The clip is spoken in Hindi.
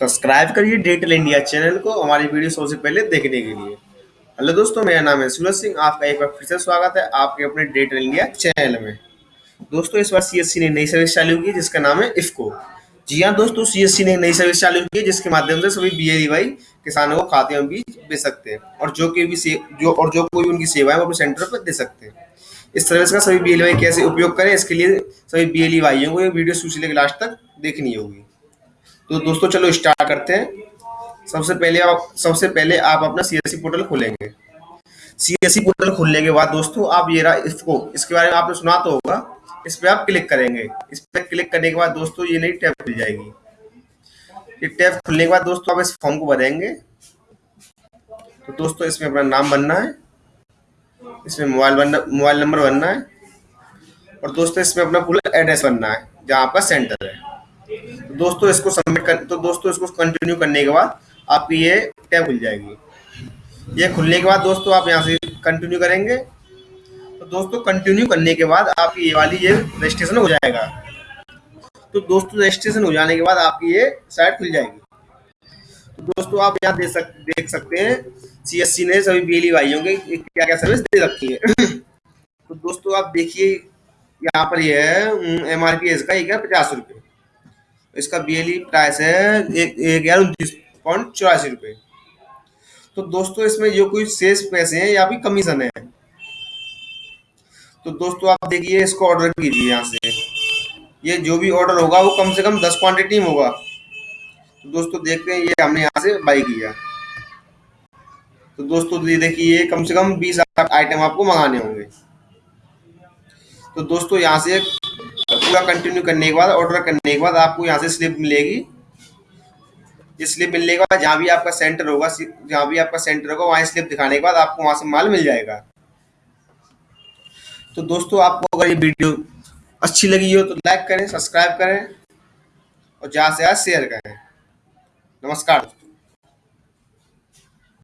सब्सक्राइब करिए डिजिटल इंडिया चैनल को हमारी वीडियो सबसे पहले देखने के लिए। हेलो दोस्तों, मेरा नाम है सूरज सिंह। आपका एक बार फिर से स्वागत है आपके अपने डिजिटल इंडिया चैनल में। दोस्तों, इस बार सीएससी ने नई सर्विस चालू की, जिसका नाम है इफ्को जी हाँ दोस्तों सीएससी ने नई सर्विस चालू की, जिसके माध्यम से सभी बी वाई किसानों को खाते में बीज बेच सकते हैं और जो कि भी जो, और जो कोई भी उनकी सेवा है वो अपने सेंटर पर दे सकते हैं। इस सर्विस का सभी बी वाई कैसे उपयोग करें, इसके लिए सभी बी वाइयों को ये वीडियो शुरू से लेकर लास्ट तक देखनी होगी। तो दोस्तों चलो स्टार्ट करते हैं। सबसे पहले आप, सबसे पहले आप अपना सीएससी पोर्टल खोलेंगे। सीएससी पोर्टल खोलने के बाद दोस्तों आप ये रहा, इसको, इसके बारे में आपने सुना तो होगा। इस पर आप क्लिक करेंगे। इस पर क्लिक करने के बाद दोस्तों ये नई टैब खुल जाएगी। ये टैब खुलने के बाद दोस्तों आप इस फॉर्म को भरेंगे। तो दोस्तों इसमें अपना नाम बनना है। इसमें मोबाइल बनना मोबाइल नंबर बनना है। और दोस्तों इसमें अपना पूरा एड्रेस बनना है, जहाँ आपका सेंटर है। दोस्तों, इसको सबमिट कर तो दोस्तों, इसको कंटिन्यू करने के बाद आपकी ये टैब खुल जाएगी। ये खुलने के बाद दोस्तों, आप यहाँ से कंटिन्यू करेंगे। तो दोस्तों कंटिन्यू करने के बाद आपकी ये वाली ये रजिस्ट्रेशन हो जाएगा। तो दोस्तों रजिस्ट्रेशन हो जाने के बाद आपकी ये साइट खुल जाएगी। तो दोस्तों, आप यहाँ देख सक, देख सकते हैं सी एस सी ने सभी बिजली भाइयों के क्या क्या सर्विस दे रखी है। तो दोस्तों, आप देखिए, यहाँ पर ये है एम आर पी इसका एक है पचास रुपये इसका बीएलई प्राइस है एक हज़ार उनतीस पॉइंट चौरासी रुपये तो दोस्तों, इसमें जो कोई शेष पैसे हैं या भी कमीशन है? तो दोस्तों, आप देखिए इसको ऑर्डर कीजिए यहाँ से। ये जो भी ऑर्डर होगा, वो कम से कम दस क्वांटिटी में होगा। तो दोस्तों, देखते हैं ये हमने यहाँ से बाई किया। तो दोस्तों देखिए कम से कम बीस आइटम आपको मंगाने होंगे। तो दोस्तों, यहाँ से पूरा कंटिन्यू करने के बाद ऑर्डर करने के बाद आपको यहाँ से स्लिप मिलेगी। ये स्लिप मिलने के बाद जहाँ भी आपका सेंटर होगा, जहाँ भी आपका सेंटर होगा, वहाँ स्लिप दिखाने के बाद आपको वहाँ से माल मिल जाएगा। तो दोस्तों, आपको अगर ये वीडियो अच्छी लगी हो तो लाइक करें सब्सक्राइब करें और ज़्यादा से ज़्यादा शेयर करें। नमस्कार।